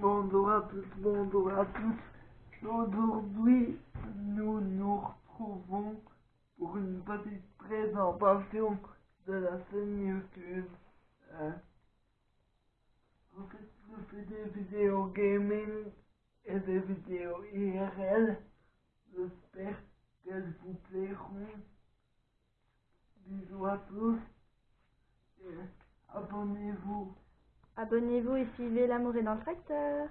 Bonjour à tous, bonjour à tous. Aujourd'hui, nous nous retrouvons pour une petite présentation de la chaîne YouTube. Euh, en fait, je fais des vidéos gaming et des vidéos IRL. J'espère qu'elles vous plairont. Bisous à tous et abonnez-vous. Abonnez-vous et suivez l'amour est dans le tracteur.